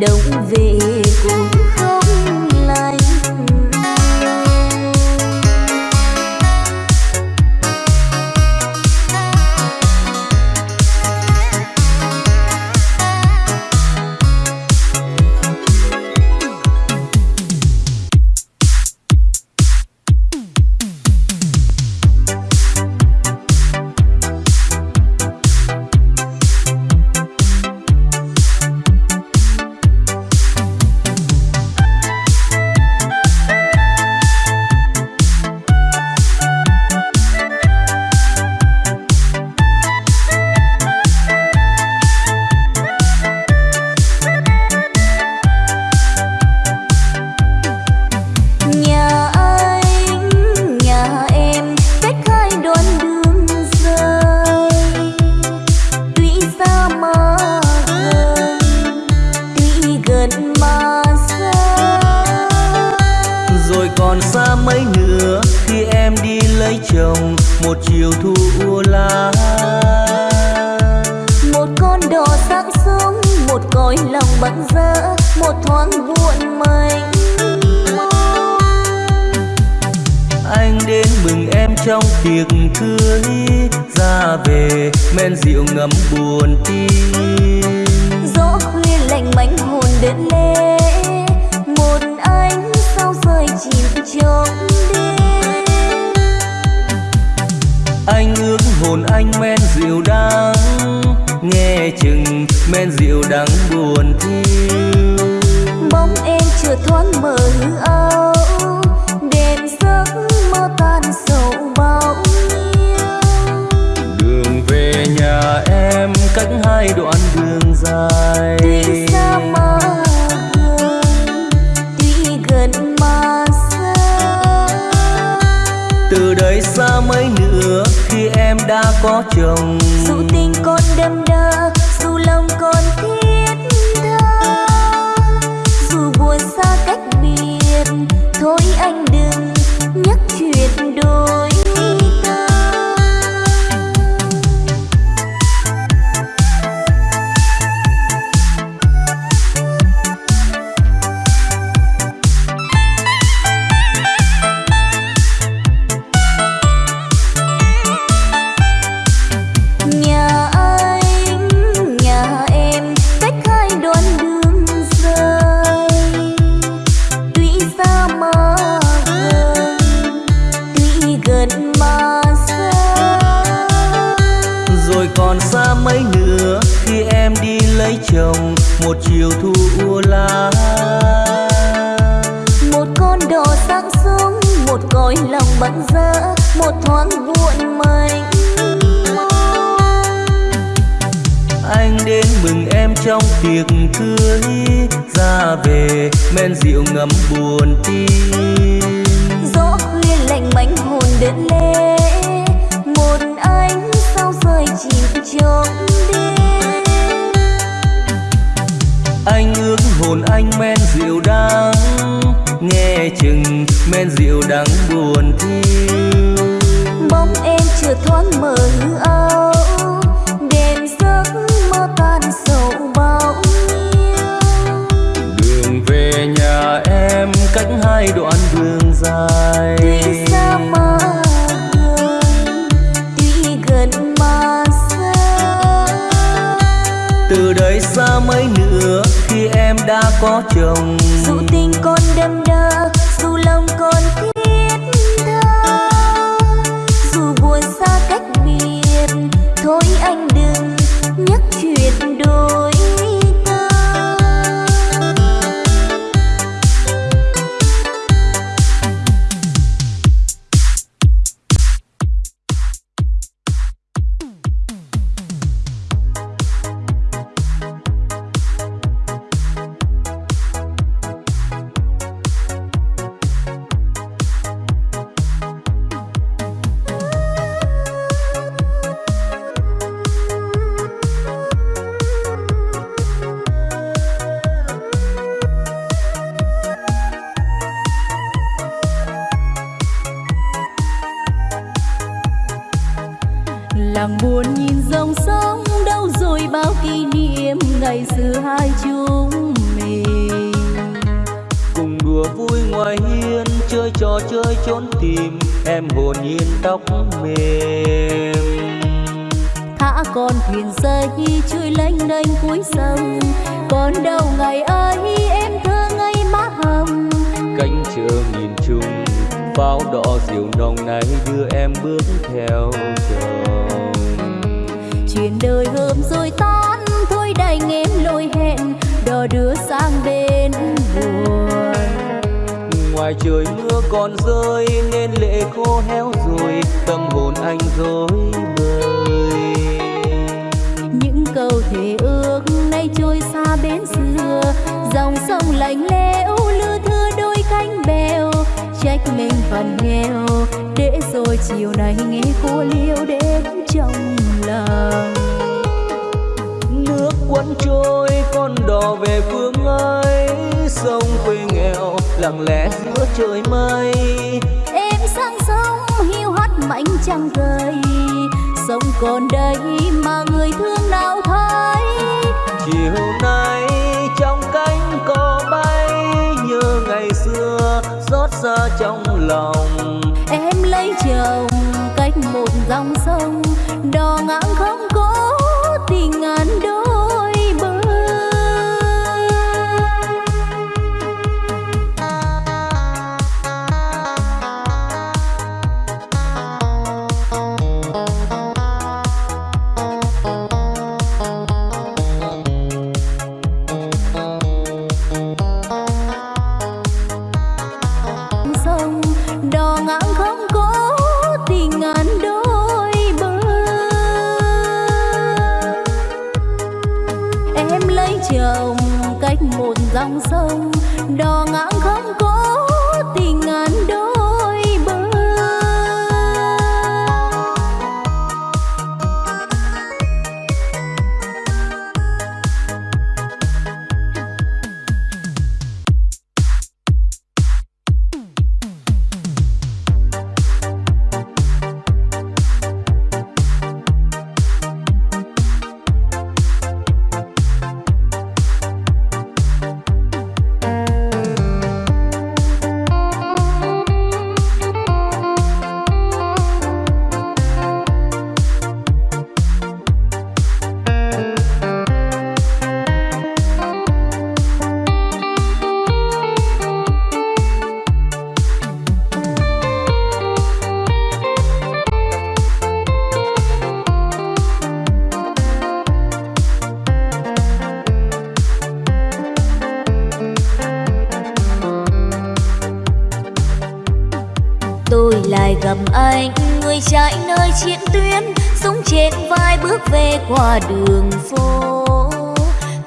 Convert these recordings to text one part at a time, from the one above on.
đông cách hai đoạn đường dài. Tuy xa mà gần tuy gần mà xa. Từ đây xa mấy nữa khi em đã có chồng. Dù tình con đâm đâm đã có chồng. trách mình phần nghèo. Để rồi chiều nay nghe cô liêu đến trong lòng. Nước cuốn trôi con đò về phương ấy. Sông quê nghèo lặng lẽ giữa trời mây. Em sang sông hiu hắt mảnh trăng rơi sông còn đây mà người thương nào thấy. Chiều nay xót xa trong lòng. Em lấy chồng cách một dòng sông, Đò ngang không có tình ngàn đôi. Qua đường phố.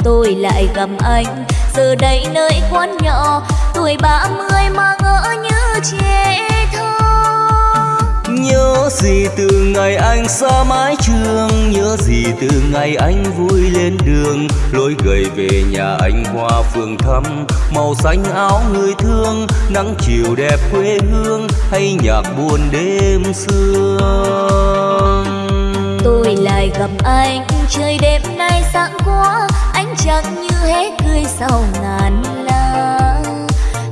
Tôi lại gặp anh, giờ đây nơi quán nhỏ. Tuổi ba mươi mà ngỡ như trẻ thơ. Nhớ gì từ ngày anh xa mái trường? Nhớ gì từ ngày anh vui lên đường? Lối gầy về nhà anh qua phường thăm. Màu xanh áo người thương, Nắng chiều đẹp quê hương. Hay nhạc buồn đêm xưa gặp anh, trời đêm nay sáng quá anh chẳng như hết cười sau ngàn lá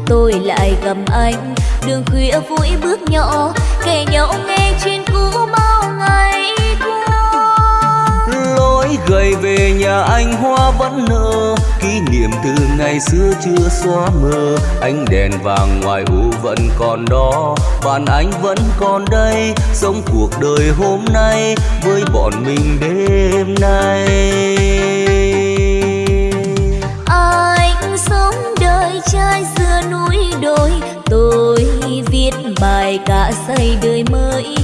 tôi lại gặp anh, đường khuya vui bước nhỏ kể nhau nghe chuyện cũ bao ngày gầy về nhà anh hoa vẫn nở. Kỷ niệm từ ngày xưa chưa xóa mờ. Ánh đèn vàng ngoài u vẫn còn đó. Bạn anh vẫn còn đây Sống cuộc đời hôm nay Với bọn mình đêm nay. Anh sống đời trai xưa núi đồi. Tôi viết bài cả xây đời mới.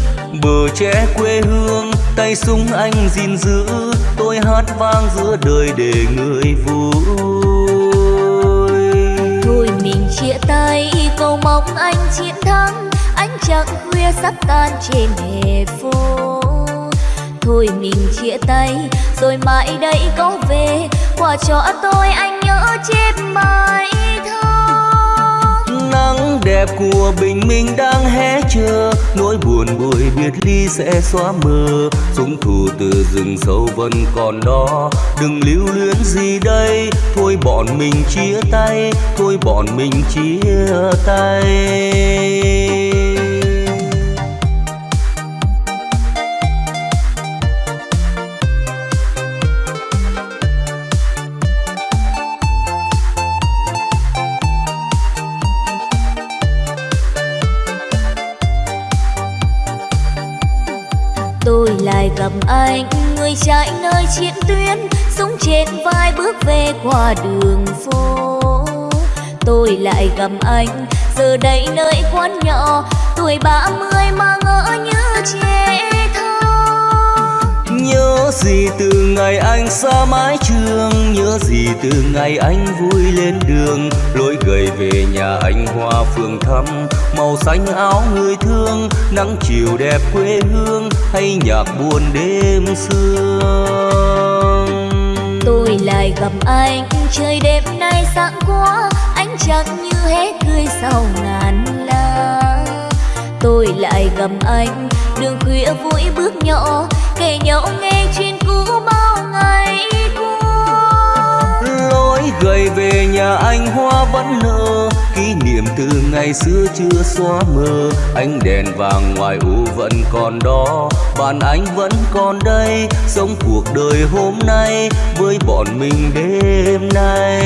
Bờ tre quê hương Tay súng anh gìn giữ Tôi hát vang giữa đời để người vui. Thôi mình chia tay, cầu mong anh chiến thắng. Ánh trăng khuya sắp tan trên hè phố. Thôi mình chia tay, rồi mãi đây có về. Quà cho tôi anh nhớ chết mai đẹp của bình minh đang hé chờ. Nỗi buồn buổi biệt ly sẽ xóa mờ. Súng thù từ rừng sâu vẫn còn đó. Đừng lưu luyến gì đây. Thôi bọn mình chia tay. Thôi bọn mình chia tay. Anh người chạy nơi chiến tuyến súng trên vai bước về qua đường phố. Tôi lại gặp anh, giờ đây nơi quán nhỏ, tuổi ba mươi mà ngỡ như trẻ thơ. Nhớ gì từ ngày anh xa mái trường, Nhớ gì từ ngày anh vui lên đường, Lối gầy về nhà anh hoa phường thăm Màu xanh áo người thương Nắng chiều đẹp quê hương Hay nhạc buồn đêm sương. Tôi lại gặp anh trời đêm nay sáng quá ánh trăng như hết cười sau ngàn lá tôi lại gặp anh đường khuya vui bước nhỏ kể nhau nghe chuyện cũ bao ngày qua. Lối gầy về nhà anh hoa vẫn nở Kỷ niệm từ ngày xưa chưa xóa mờ. Ánh đèn vàng ngoài u vẫn còn đó. Bạn anh vẫn còn đây Sống cuộc đời hôm nay Với bọn mình đêm nay.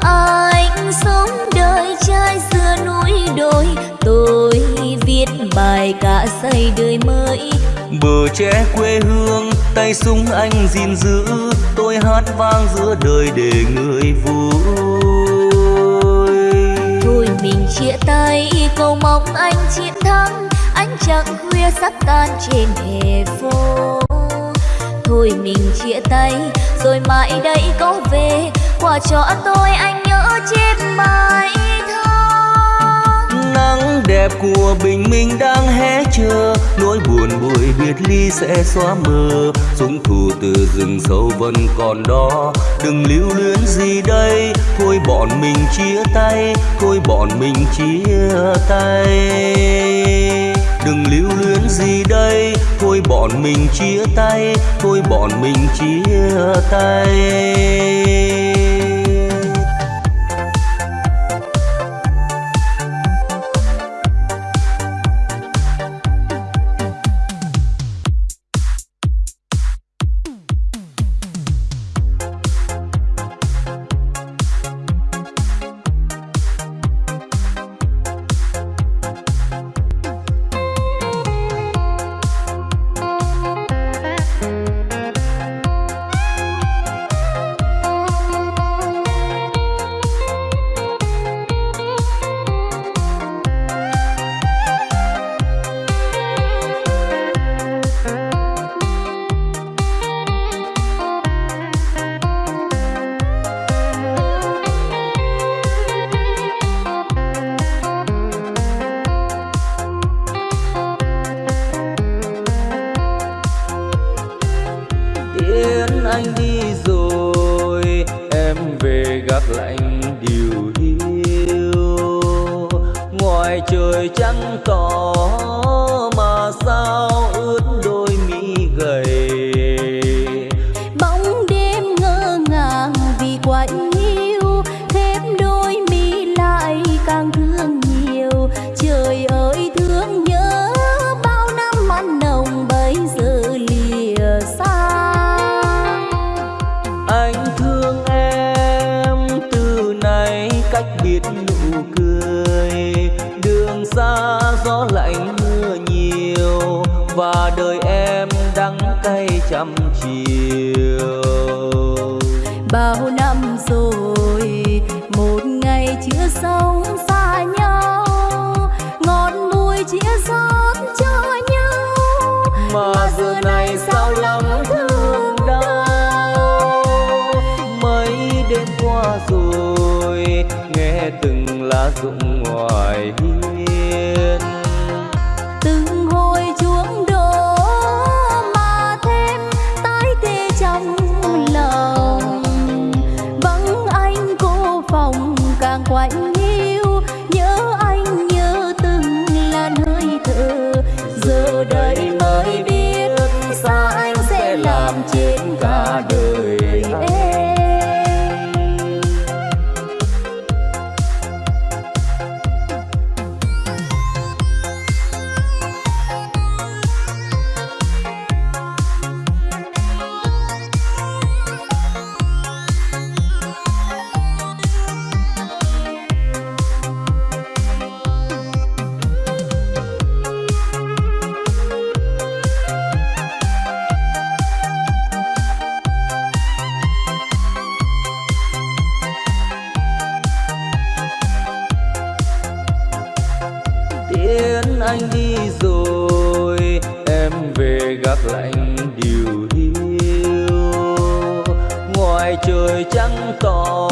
Anh sống đời trai xưa núi đồi tôi viết bài cả xây đời mới. Bờ tre quê hương Tay súng anh gìn giữ. Tôi hát vang giữa đời để người vui. Thôi mình chia tay cầu mong anh chiến thắng. Ánh trăng khuya sắp tan trên hè phố. Thôi mình chia tay rồi mãi đây có về. Quà cho tôi anh nhớ chép bài nắng đẹp của bình minh đang hé chờ. Nỗi buồn buổi biệt ly sẽ xóa mờ súng thù từ rừng sâu vẫn còn đó. Đừng lưu luyến gì đây. Thôi bọn mình chia tay. Thôi bọn mình chia tay. Đừng lưu luyến gì đây. Thôi bọn mình chia tay. Thôi bọn mình chia tay tiễn anh đi rồi. Em về gác lạnh điều hiu. Ngoài trời trắng tỏ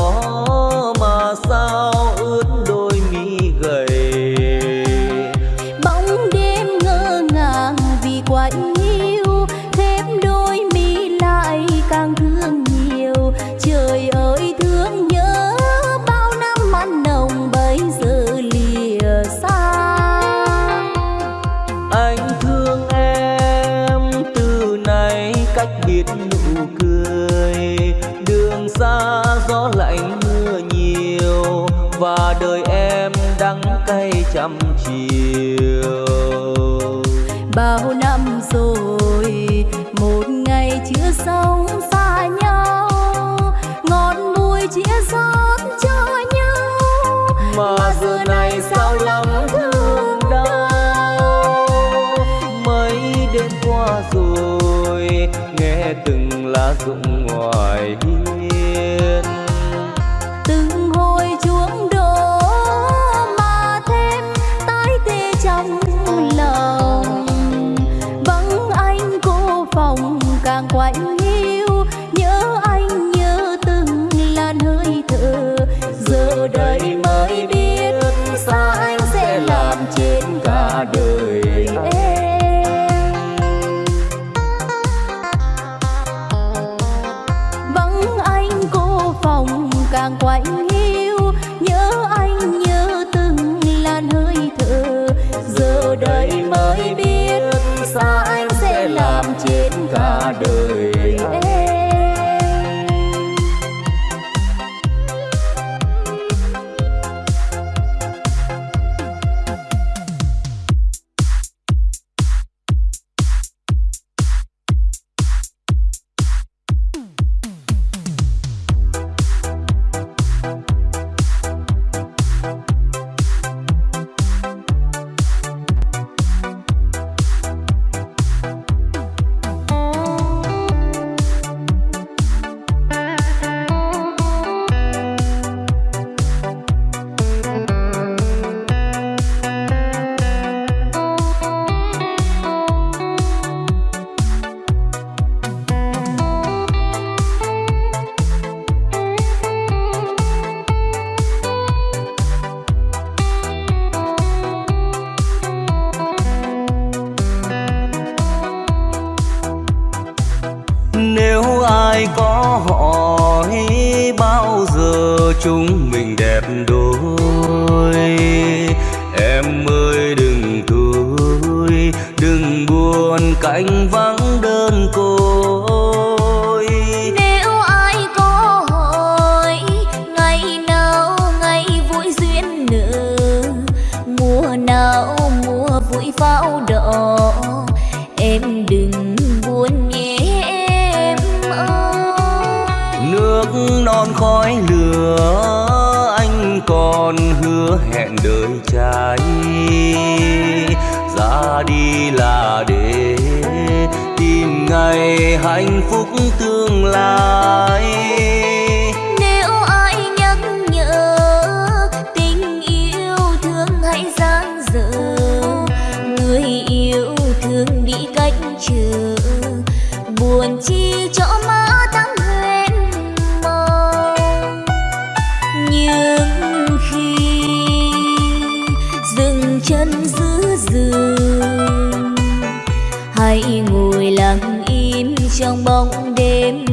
trong bóng đêm.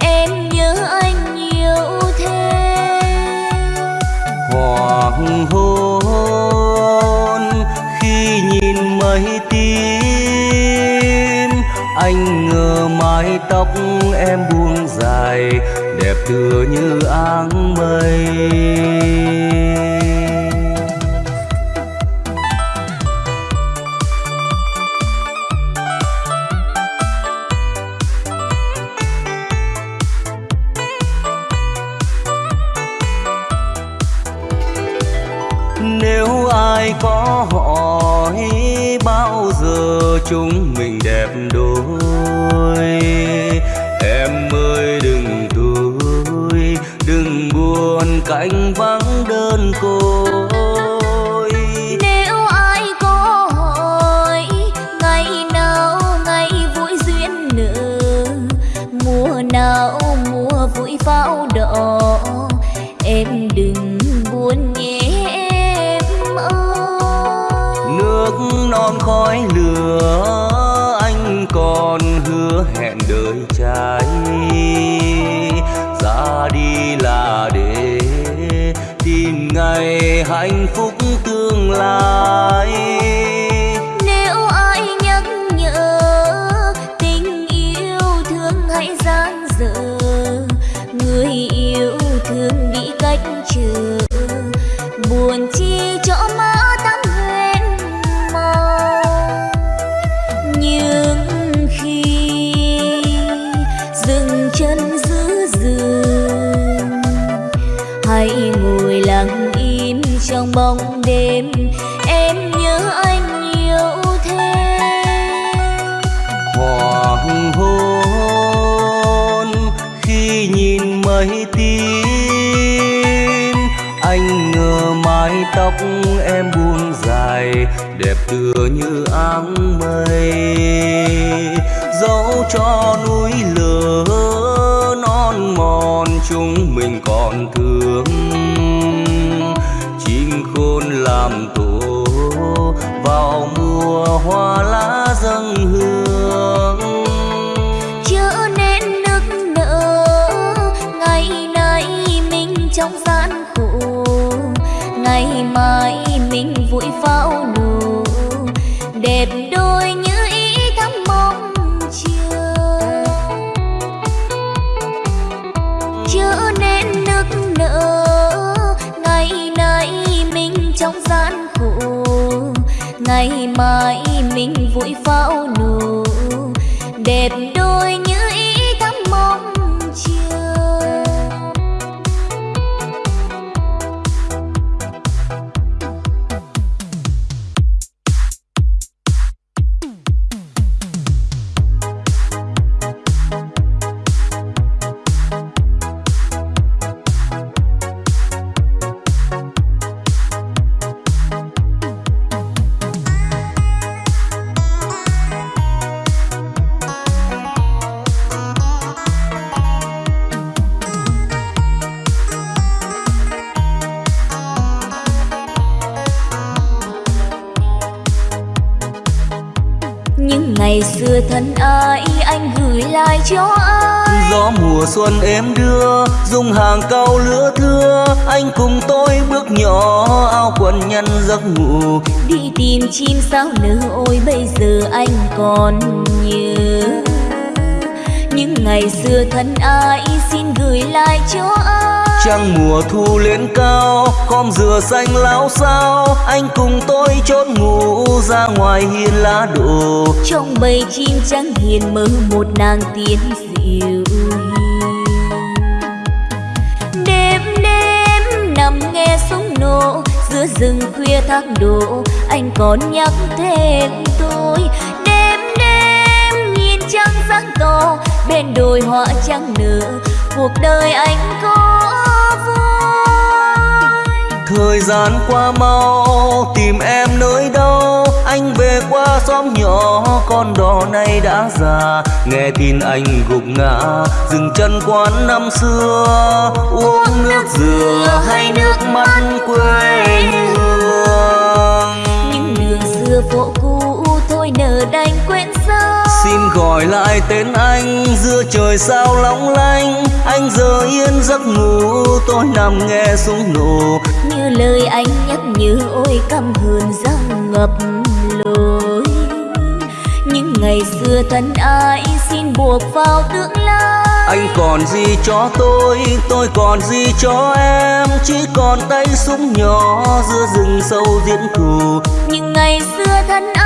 Em nhớ anh nhiều thêm hoàng hôn khi nhìn mây tím anh ngờ mái tóc em buông dài, đẹp tựa như áng mây. chúng. bóng đêm, em nhớ anh nhiều thế. Hoàng hôn khi nhìn mây tím anh ngờ mái tóc em buông dài, đẹp tựa như áng mây. Dẫu cho núi lửa non mòn, chúng mình còn thương ngày mai mình vui pháo nổ. Đẹp đôi những ngày xưa thân ai anh gửi lại cho ai? Gió mùa xuân em đưa dùng hàng câu lứa thưa. Anh cùng tôi bước nhỏ ao quần nhăn giấc ngủ. Đi tìm chim sao nữ ôi bây giờ anh còn nhớ. Những ngày xưa thân ai xin gửi lại cho ai? Trăng mùa thu lên cao, khom dừa xanh láo sao anh cùng tôi chốn ngủ ra ngoài hiên lá đổ. Trong bầy chim trắng hiền mơ một nàng tiên dịu đêm đêm nằm nghe súng nổ, giữa rừng khuya thác đổ. Anh còn nhắc thêm tôi, đêm đêm nhìn trăng sáng to bên đồi hoa trắng nở cuộc đời anh có thời gian qua mau tìm em nơi đâu? Anh về qua xóm nhỏ con đò này đã già. Nghe tin anh gục ngã dừng chân quán năm xưa. Uống nước dừa hay nước mắt quê hương xin gọi lại tên anh. Giữa trời sao long lanh anh giờ yên giấc ngủ. Tôi nằm nghe súng nổ. Như lời anh nhắc nhớ ôi căm hờn răng ngập lối. Những ngày xưa thân ai xin buộc vào tương lai. Anh còn gì cho tôi tôi còn gì cho em? Chỉ còn tay súng nhỏ giữa rừng sâu diễn thù những ngày xưa thân ai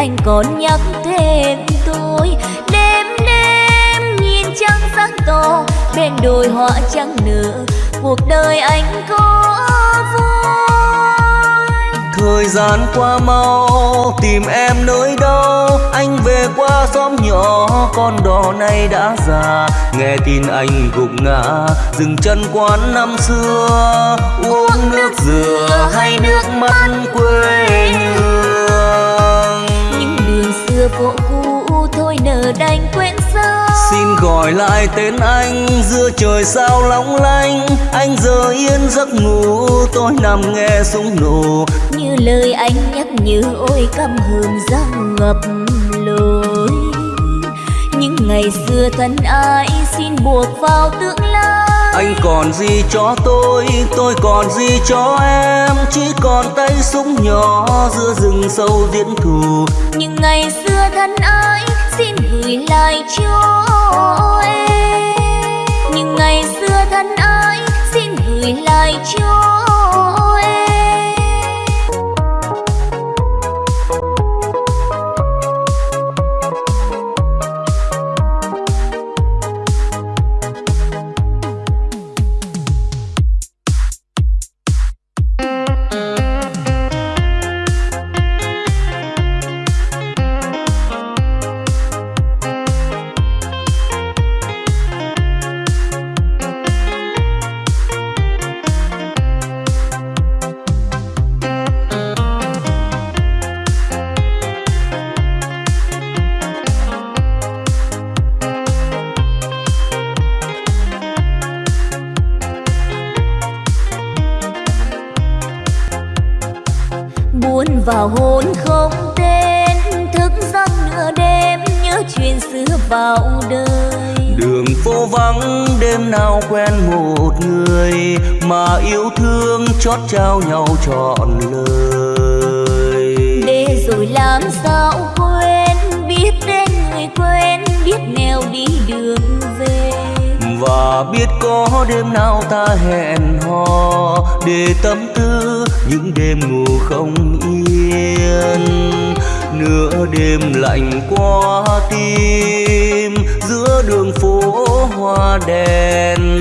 anh còn nhắc thêm tôi. Đêm đêm nhìn trăng sáng to bên đồi hoa trắng nở. Cuộc đời anh có vui thời gian qua mau tìm em nơi đâu? Anh về qua xóm nhỏ con đò này đã già. Nghe tin anh gục ngã dừng chân quán năm xưa. Uống nước dừa hay nước mắt quê những phố cũ thôi nở đành quên sao xin gọi lại tên anh giữa trời sao long lanh anh giờ yên giấc ngủ tôi nằm nghe súng nổ. Như lời anh nhắc nhớ ôi căm hờn răng ngập lối. Những ngày xưa thân ai xin buộc vào tương lai anh còn gì cho tôi tôi còn gì cho em? Chỉ còn tay súng nhỏ giữa rừng sâu diễn thù. Những ngày xưa thân ái, xin gửi lại cho em. Những ngày xưa thân ái, xin gửi lại cho vào hôn không tên thức giấc nửa đêm nhớ chuyện xưa vào đời. Đường phố vắng đêm nào quen một người mà yêu thương chót trao nhau trọn lời. Để rồi làm sao quên biết đến người quen biết nẻo đi đường về. Và biết có đêm nào ta hẹn hò để tâm tư những đêm ngủ không yên. Nửa đêm lạnh qua tim, giữa đường phố hoa đèn.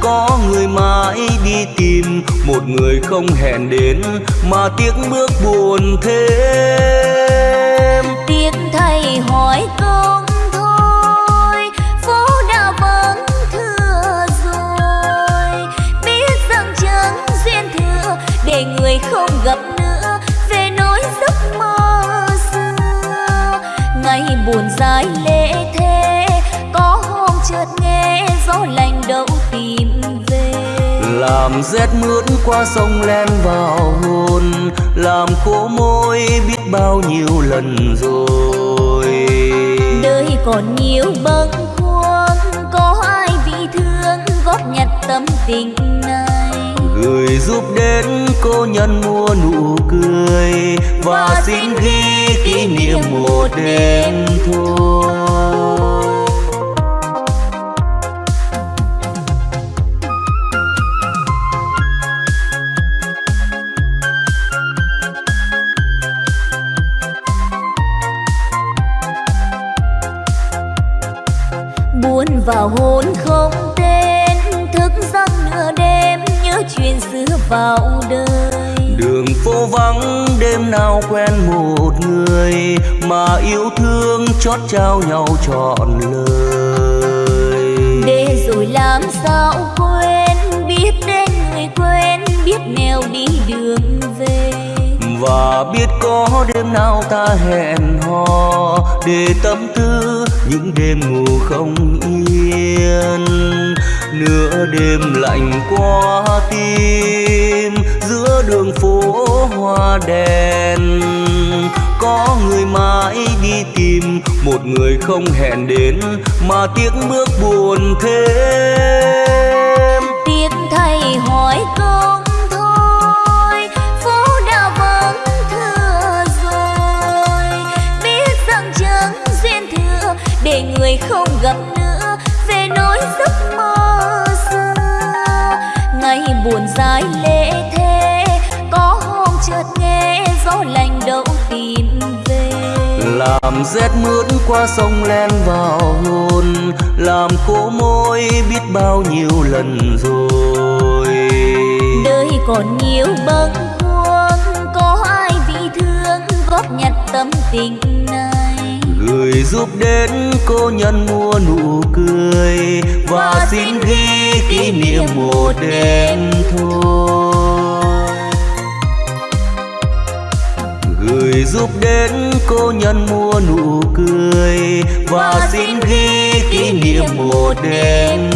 Có người mãi đi tìm, một người không hẹn đến, mà tiếc bước buồn thêm. Tiếc thầy hỏi con dài lễ thế. Có hôm chợt nghe gió lạnh đậu tìm về. Làm rét mướt qua sông len vào hồn. Làm khô môi biết bao nhiêu lần rồi. Đời còn nhiều bâng khuâng. Có ai bị thương góp nhặt tâm tình gửi giúp đến cô nhân mua nụ cười và xin ghi kỷ niệm một đêm thôi đêm nào quen một người mà yêu thương chót trao nhau trọn lời. Để rồi làm sao quên biết đến người quen biết nẻo đi đường về. Và biết có đêm nào ta hẹn hò để tâm tư những đêm ngủ không yên. Nửa đêm lạnh qua tim đường phố hoa đèn. Có người mãi đi tìm, một người không hẹn đến, mà tiếc bước buồn thêm. Tiếc thầy hỏi công thôi, phố đã vắng thưa rồi. Biết rằng chẳng duyên thừa, để người không gặp nữa, về nỗi giấc mơ xưa. Ngày buồn dài làm rét mướt qua sông len vào hồn. Làm khô môi biết bao nhiêu lần rồi. Đời còn nhiều bâng khuâng có ai bị thương góp nhặt tâm tình này? Gửi giúp đến cô nhân mua nụ cười và xin ghi kỷ niệm một đêm thôi gửi giúp đến cô nhân mua nụ cười. Và xin ghi kỷ niệm một đêm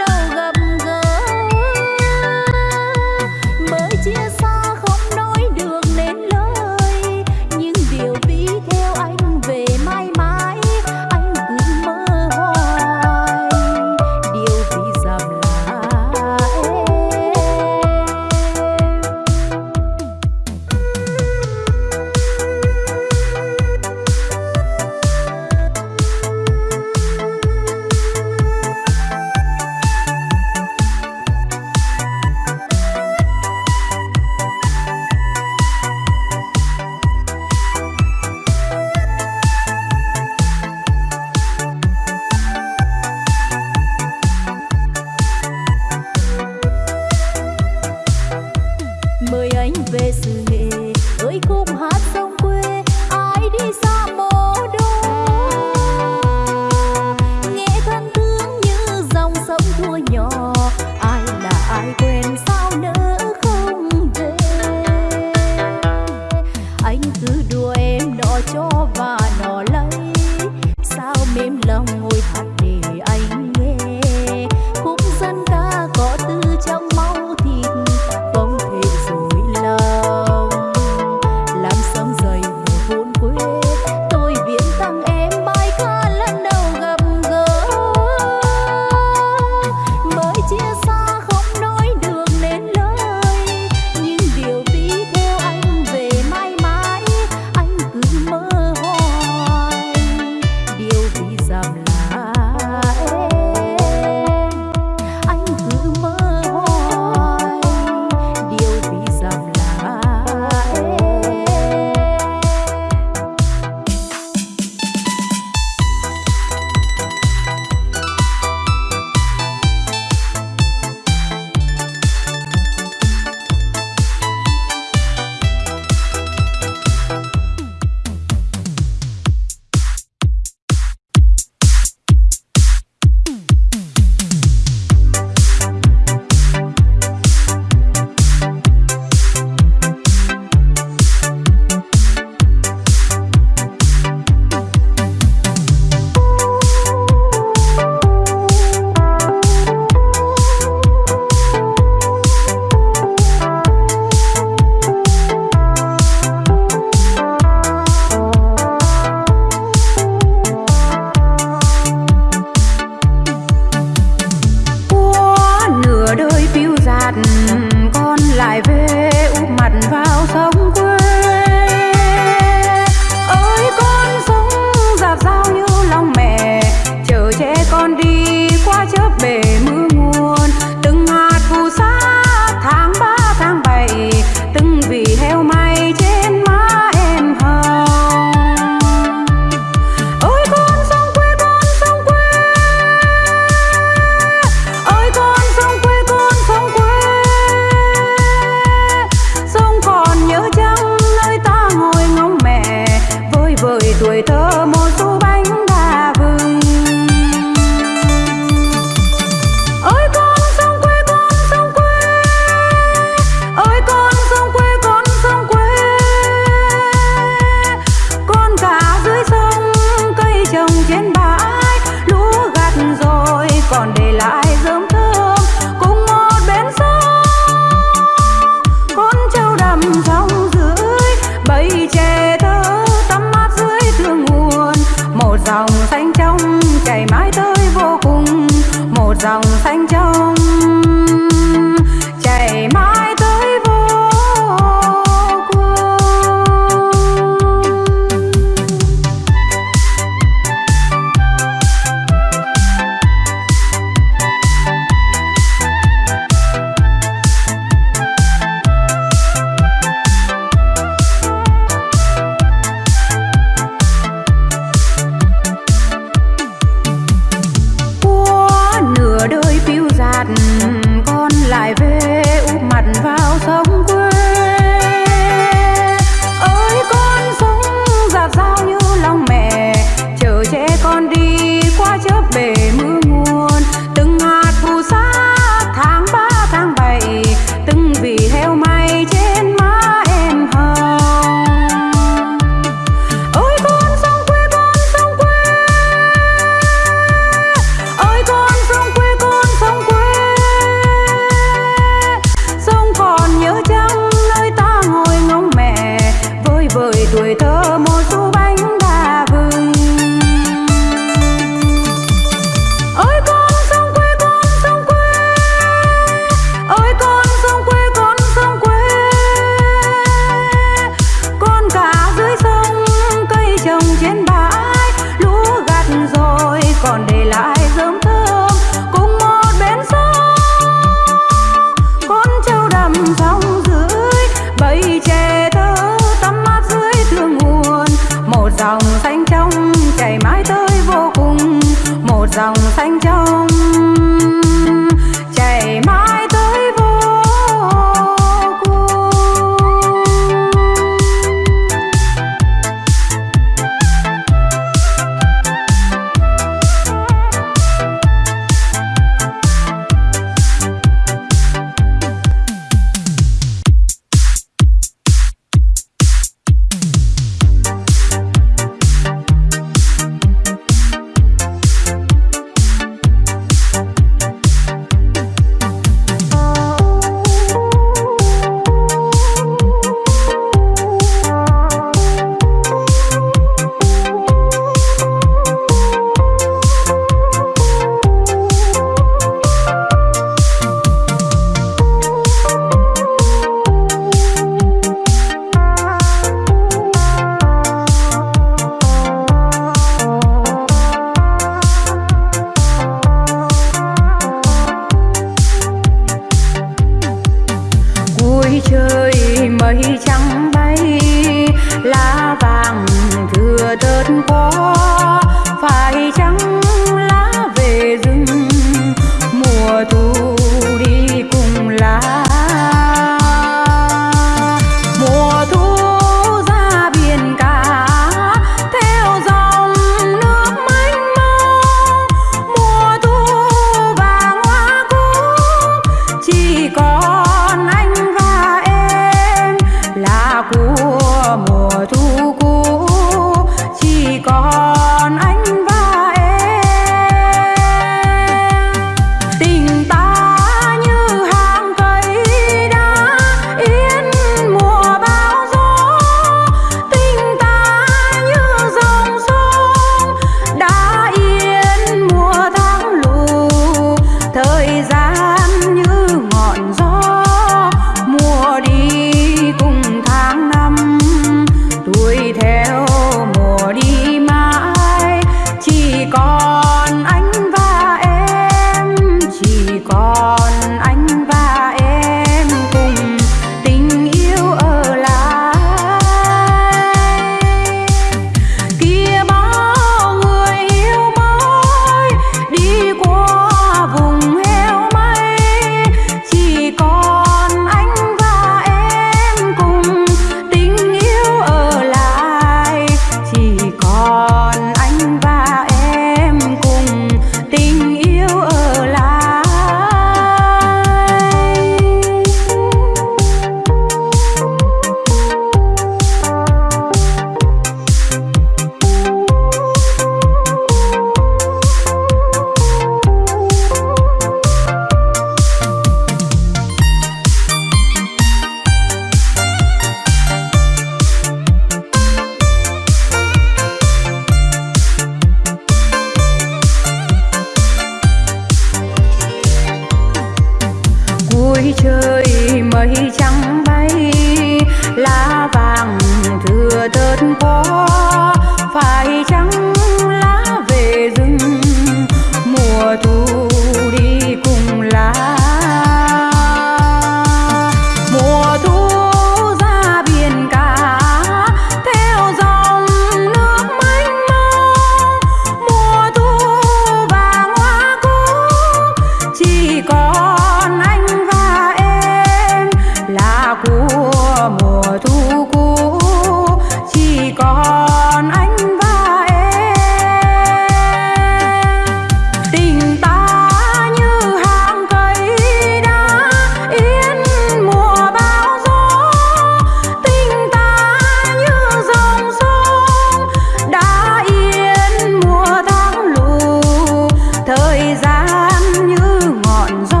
thời gian như ngọn gió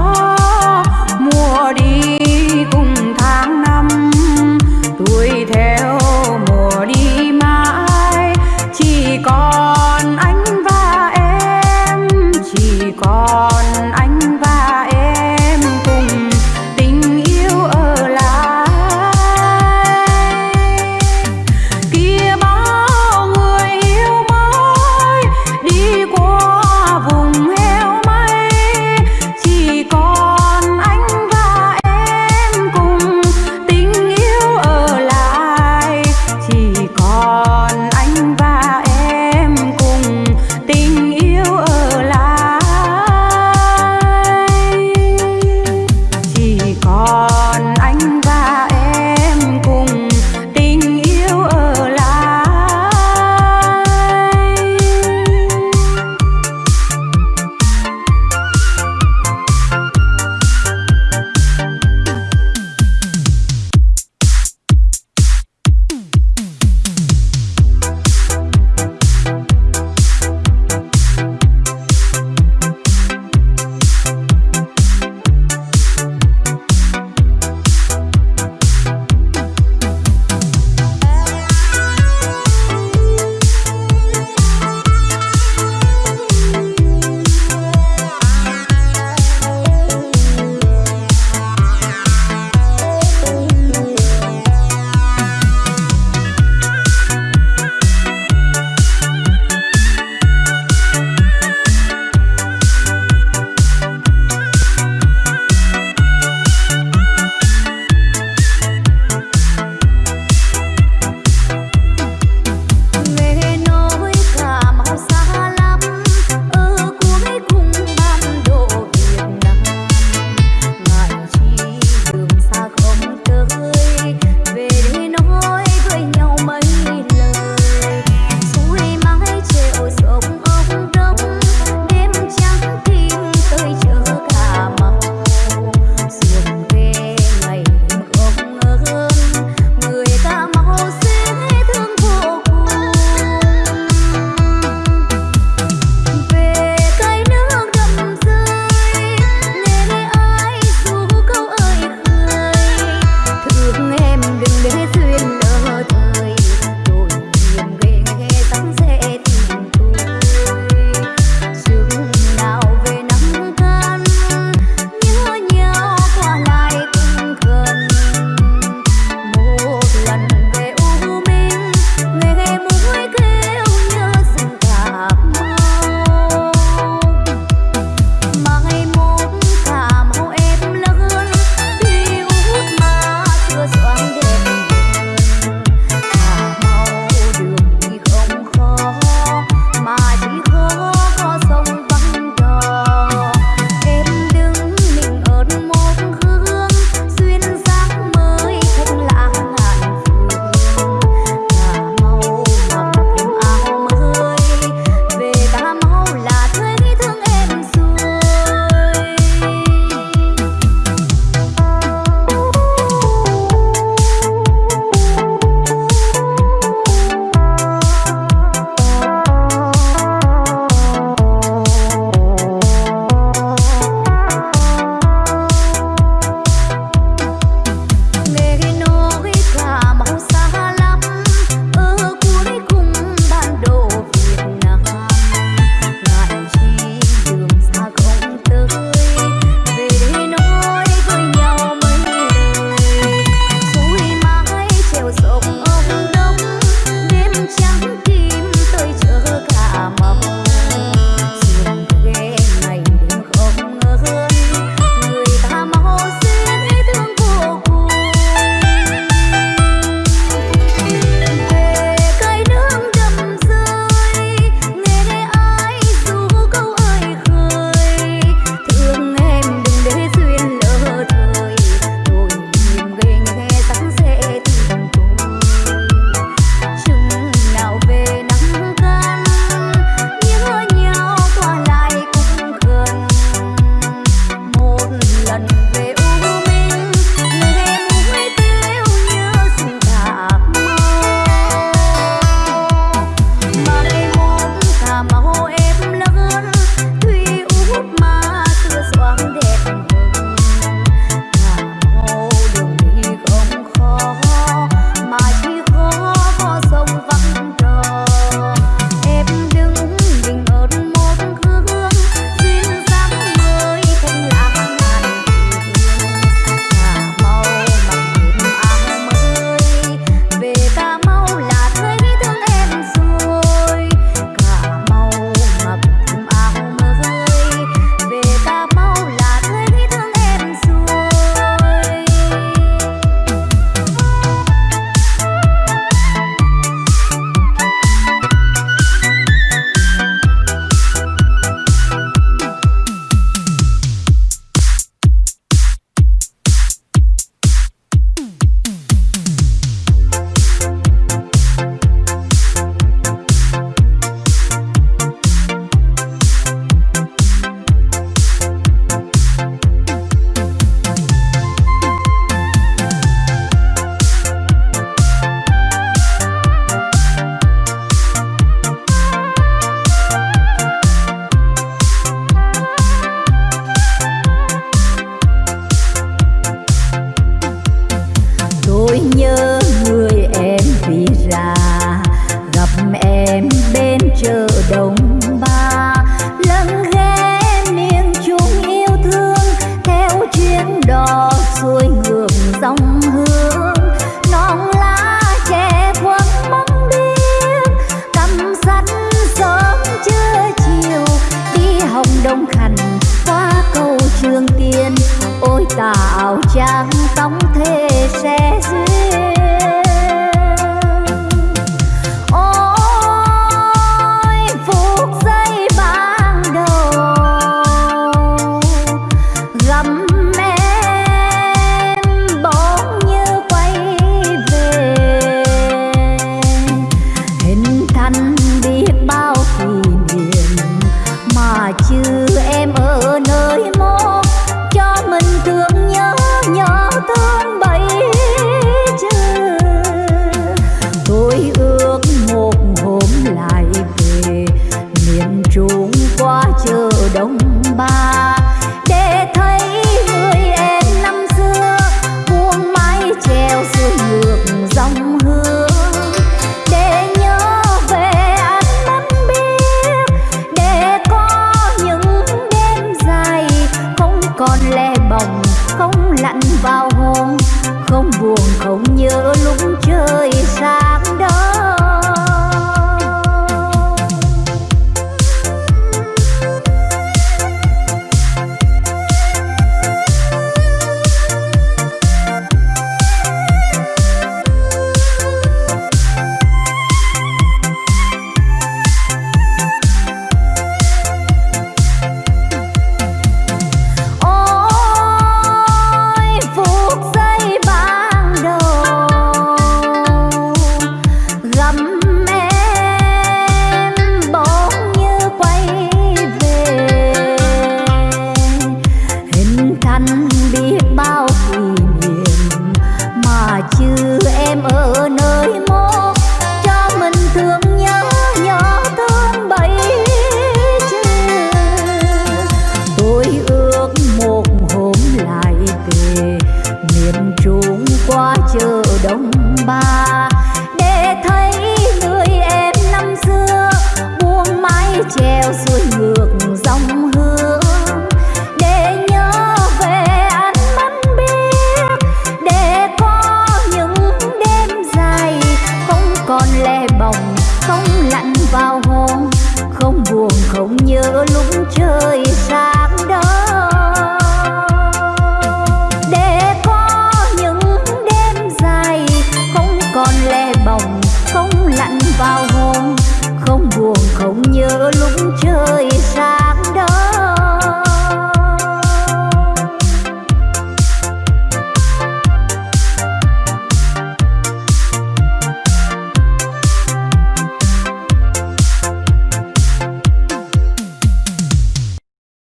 không buồn không nhớ lúc trời